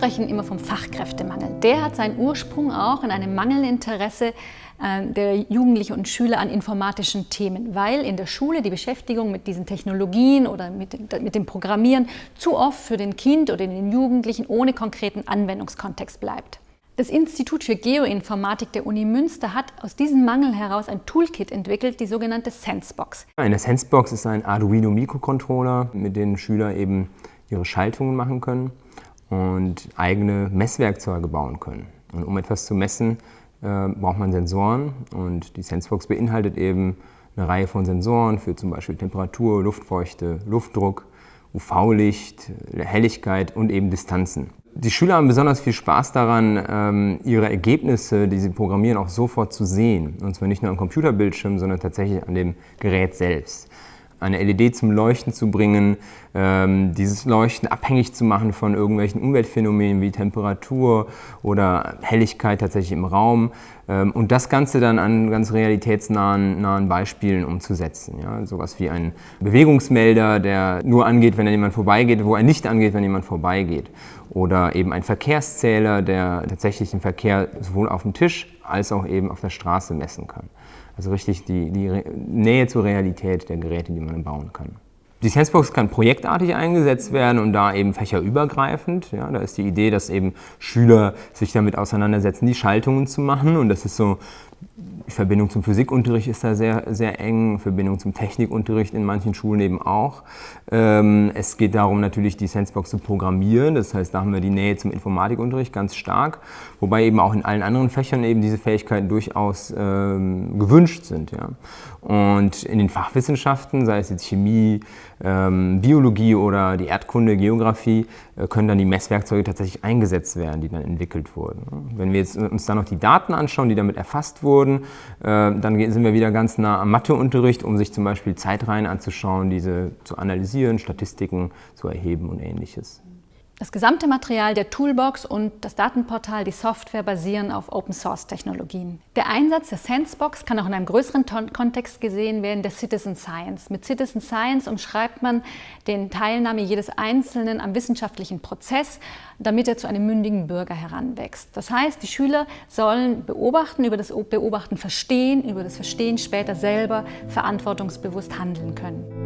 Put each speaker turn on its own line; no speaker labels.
sprechen immer vom Fachkräftemangel. Der hat seinen Ursprung auch in einem Mangelinteresse äh, der Jugendlichen und Schüler an informatischen Themen, weil in der Schule die Beschäftigung mit diesen Technologien oder mit, mit dem Programmieren zu oft für den Kind oder den Jugendlichen ohne konkreten Anwendungskontext bleibt. Das Institut für Geoinformatik der Uni Münster hat aus diesem Mangel heraus ein Toolkit entwickelt, die sogenannte Sensebox.
Eine Sensebox ist ein Arduino Mikrocontroller, mit dem Schüler eben ihre Schaltungen machen können und eigene Messwerkzeuge bauen können. Und um etwas zu messen, äh, braucht man Sensoren und die Sensebox beinhaltet eben eine Reihe von Sensoren für zum Beispiel Temperatur, Luftfeuchte, Luftdruck, UV-Licht, Helligkeit und eben Distanzen. Die Schüler haben besonders viel Spaß daran, ähm, ihre Ergebnisse, die sie programmieren, auch sofort zu sehen. Und zwar nicht nur am Computerbildschirm, sondern tatsächlich an dem Gerät selbst eine LED zum Leuchten zu bringen, ähm, dieses Leuchten abhängig zu machen von irgendwelchen Umweltphänomenen wie Temperatur oder Helligkeit tatsächlich im Raum ähm, und das Ganze dann an ganz realitätsnahen nahen Beispielen umzusetzen. Ja? Sowas wie ein Bewegungsmelder, der nur angeht, wenn jemand vorbeigeht, wo er nicht angeht, wenn jemand vorbeigeht. Oder eben ein Verkehrszähler, der tatsächlich den Verkehr sowohl auf dem Tisch als auch eben auf der Straße messen kann. Also richtig die, die Nähe zur Realität der Geräte, die man bauen kann. Die Sensebox kann projektartig eingesetzt werden und da eben fächerübergreifend. Ja, da ist die Idee, dass eben Schüler sich damit auseinandersetzen, die Schaltungen zu machen. Und das ist so Verbindung zum Physikunterricht ist da sehr, sehr eng, Verbindung zum Technikunterricht in manchen Schulen eben auch. Ähm, es geht darum, natürlich die Sensebox zu programmieren, das heißt, da haben wir die Nähe zum Informatikunterricht ganz stark, wobei eben auch in allen anderen Fächern eben diese Fähigkeiten durchaus ähm, gewünscht sind. Ja. Und in den Fachwissenschaften, sei es jetzt Chemie, ähm, Biologie oder die Erdkunde, Geografie, äh, können dann die Messwerkzeuge tatsächlich eingesetzt werden, die dann entwickelt wurden. Wenn wir jetzt uns dann noch die Daten anschauen, die damit erfasst wurden, äh, dann sind wir wieder ganz nah am Matheunterricht, um sich zum Beispiel Zeitreihen anzuschauen, diese zu analysieren, Statistiken zu erheben und ähnliches.
Das gesamte Material der Toolbox und das Datenportal, die Software basieren auf Open-Source-Technologien. Der Einsatz der Sensebox kann auch in einem größeren Kontext gesehen werden, der Citizen Science. Mit Citizen Science umschreibt man den Teilnahme jedes Einzelnen am wissenschaftlichen Prozess, damit er zu einem mündigen Bürger heranwächst. Das heißt, die Schüler sollen beobachten, über das Beobachten verstehen, über das Verstehen später selber verantwortungsbewusst handeln können.